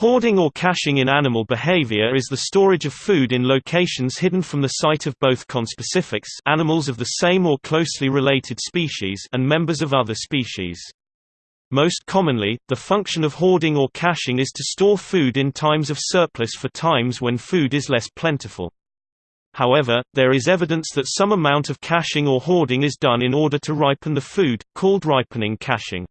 Hoarding or caching in animal behavior is the storage of food in locations hidden from the sight of both conspecifics animals of the same or closely related species and members of other species. Most commonly, the function of hoarding or caching is to store food in times of surplus for times when food is less plentiful. However, there is evidence that some amount of caching or hoarding is done in order to ripen the food, called ripening caching.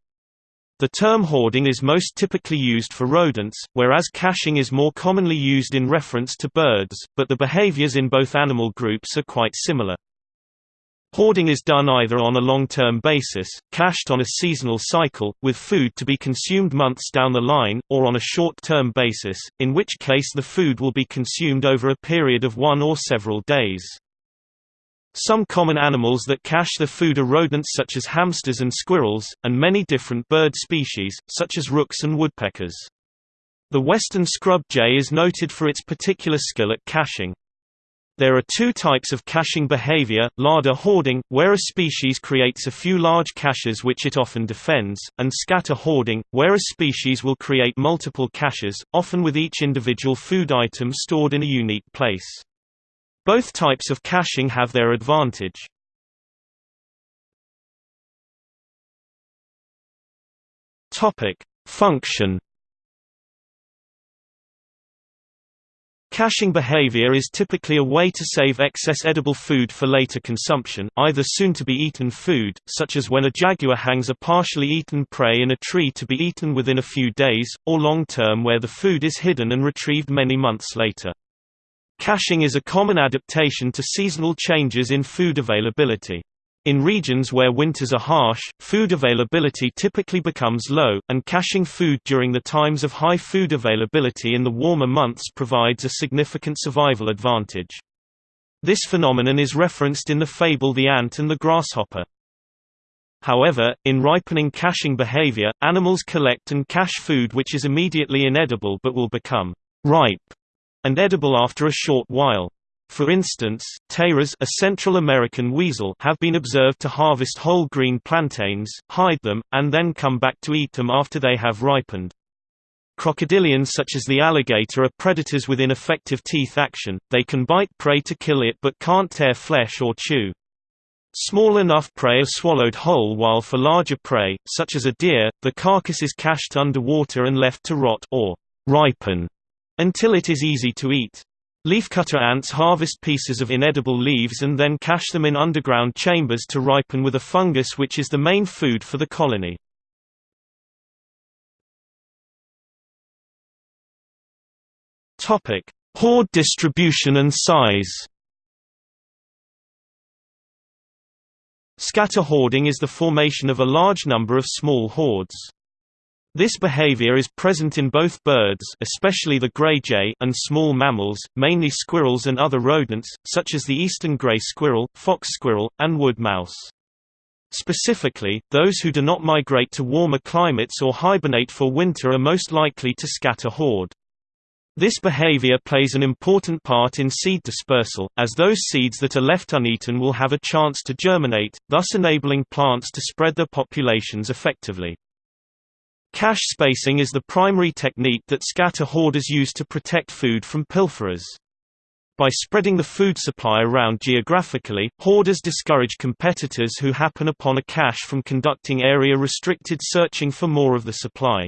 The term hoarding is most typically used for rodents, whereas caching is more commonly used in reference to birds, but the behaviors in both animal groups are quite similar. Hoarding is done either on a long-term basis, cached on a seasonal cycle, with food to be consumed months down the line, or on a short-term basis, in which case the food will be consumed over a period of one or several days. Some common animals that cache their food are rodents such as hamsters and squirrels, and many different bird species, such as rooks and woodpeckers. The western scrub jay is noted for its particular skill at caching. There are two types of caching behavior, larder hoarding, where a species creates a few large caches which it often defends, and scatter hoarding, where a species will create multiple caches, often with each individual food item stored in a unique place. Both types of caching have their advantage. Topic: Function. Caching behavior is typically a way to save excess edible food for later consumption, either soon-to-be-eaten food, such as when a jaguar hangs a partially eaten prey in a tree to be eaten within a few days, or long-term where the food is hidden and retrieved many months later. Caching is a common adaptation to seasonal changes in food availability. In regions where winters are harsh, food availability typically becomes low, and caching food during the times of high food availability in the warmer months provides a significant survival advantage. This phenomenon is referenced in the fable The Ant and the Grasshopper. However, in ripening caching behavior, animals collect and cache food which is immediately inedible but will become ripe and edible after a short while. For instance, tayras a Central American weasel have been observed to harvest whole green plantains, hide them, and then come back to eat them after they have ripened. Crocodilians such as the alligator are predators with ineffective teeth action, they can bite prey to kill it but can't tear flesh or chew. Small enough prey are swallowed whole while for larger prey, such as a deer, the carcass is cached underwater and left to rot or ripen until it is easy to eat. Leafcutter ants harvest pieces of inedible leaves and then cache them in underground chambers to ripen with a fungus which is the main food for the colony. Topic: Hoard distribution and size. Scatter hoarding is the formation of a large number of small hoards. This behavior is present in both birds especially the gray jay and small mammals, mainly squirrels and other rodents, such as the eastern gray squirrel, fox squirrel, and wood mouse. Specifically, those who do not migrate to warmer climates or hibernate for winter are most likely to scatter hoard. This behavior plays an important part in seed dispersal, as those seeds that are left uneaten will have a chance to germinate, thus enabling plants to spread their populations effectively. Cache spacing is the primary technique that scatter hoarders use to protect food from pilferers. By spreading the food supply around geographically, hoarders discourage competitors who happen upon a cache from conducting area-restricted searching for more of the supply.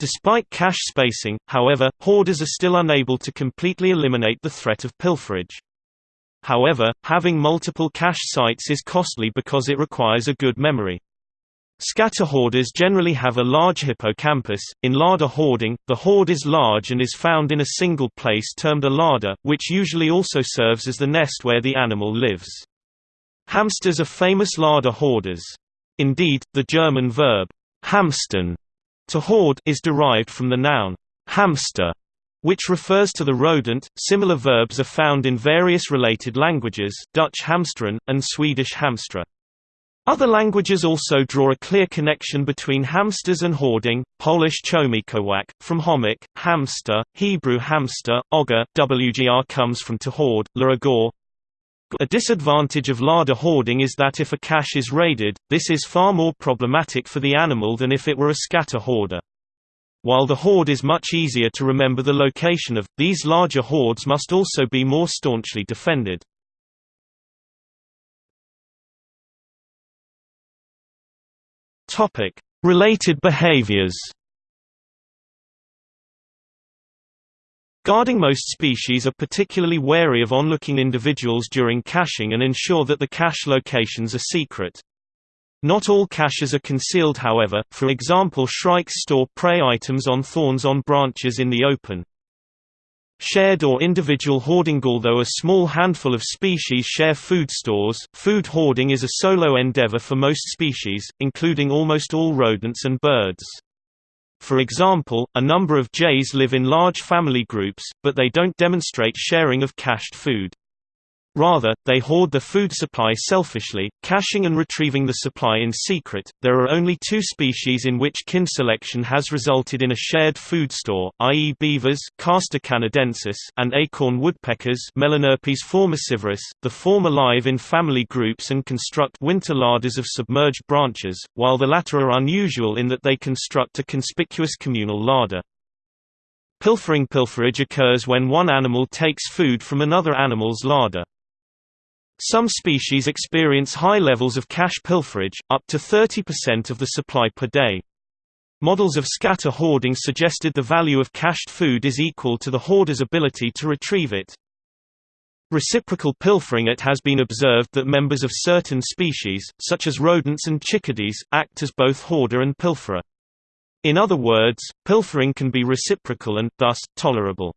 Despite cache spacing, however, hoarders are still unable to completely eliminate the threat of pilferage. However, having multiple cache sites is costly because it requires a good memory. Scatter hoarders generally have a large hippocampus. In larder hoarding, the hoard is large and is found in a single place termed a larder, which usually also serves as the nest where the animal lives. Hamsters are famous larder hoarders. Indeed, the German verb hamstern to hoard is derived from the noun hamster, which refers to the rodent. Similar verbs are found in various related languages, Dutch hamsteren and Swedish hamstra. Other languages also draw a clear connection between hamsters and hoarding, Polish chomikowak, from chomik, hamster, Hebrew hamster, oger, wgr comes from to hoard, laragor. A disadvantage of larder hoarding is that if a cache is raided, this is far more problematic for the animal than if it were a scatter hoarder. while the hoard is much easier to remember the location of, these larger hoards must also be more staunchly defended. Related behaviors Guarding most species are particularly wary of onlooking individuals during caching and ensure that the cache locations are secret. Not all caches are concealed however, for example shrikes store prey items on thorns on branches in the open. Shared or individual hoarding Although a small handful of species share food stores, food hoarding is a solo endeavor for most species, including almost all rodents and birds. For example, a number of jays live in large family groups, but they don't demonstrate sharing of cached food. Rather, they hoard the food supply selfishly, caching and retrieving the supply in secret. There are only two species in which kin selection has resulted in a shared food store, i.e., beavers Castor canadensis and acorn woodpeckers Melanerpes formicivorus, the former live in family groups and construct winter larders of submerged branches, while the latter are unusual in that they construct a conspicuous communal larder. Pilfering pilferage occurs when one animal takes food from another animal's larder. Some species experience high levels of cache pilferage, up to 30% of the supply per day. Models of scatter hoarding suggested the value of cached food is equal to the hoarder's ability to retrieve it. Reciprocal pilfering It has been observed that members of certain species, such as rodents and chickadees, act as both hoarder and pilferer. In other words, pilfering can be reciprocal and, thus, tolerable.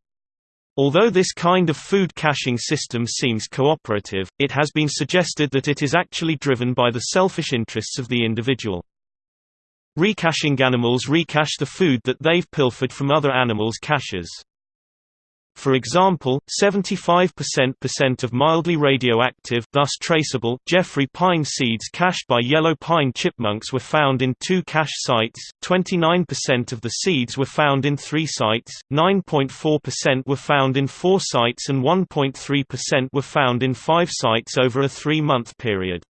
Although this kind of food caching system seems cooperative, it has been suggested that it is actually driven by the selfish interests of the individual. Recaching animals recache the food that they've pilfered from other animals' caches. For example, 75% of mildly radioactive thus traceable Jeffrey pine seeds cached by yellow pine chipmunks were found in two cache sites, 29% of the seeds were found in three sites, 9.4% were found in four sites and 1.3% were found in five sites over a three-month period.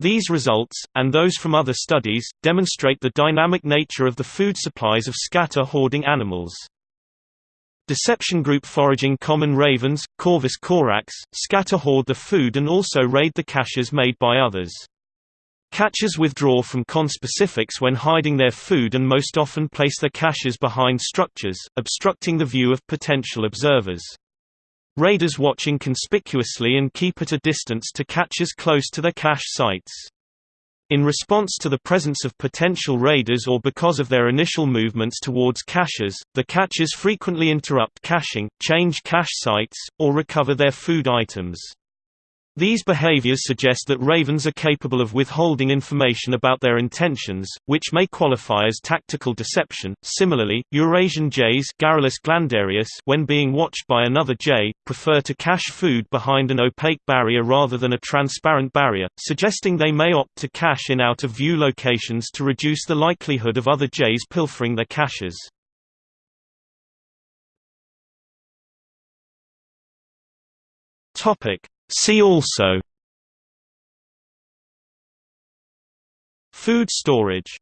These results, and those from other studies, demonstrate the dynamic nature of the food supplies of scatter hoarding animals. Deception group foraging common ravens, Corvus corax, scatter hoard the food and also raid the caches made by others. Cachers withdraw from conspecifics when hiding their food and most often place their caches behind structures, obstructing the view of potential observers. Raiders watch inconspicuously and keep at a distance to cachers close to their cache sites. In response to the presence of potential raiders or because of their initial movements towards caches, the cachers frequently interrupt caching, change cache sites, or recover their food items. These behaviors suggest that ravens are capable of withholding information about their intentions, which may qualify as tactical deception. Similarly, Eurasian jays glandarius when being watched by another jay, prefer to cache food behind an opaque barrier rather than a transparent barrier, suggesting they may opt to cache in out-of-view locations to reduce the likelihood of other jays pilfering their caches. Topic: See also Food storage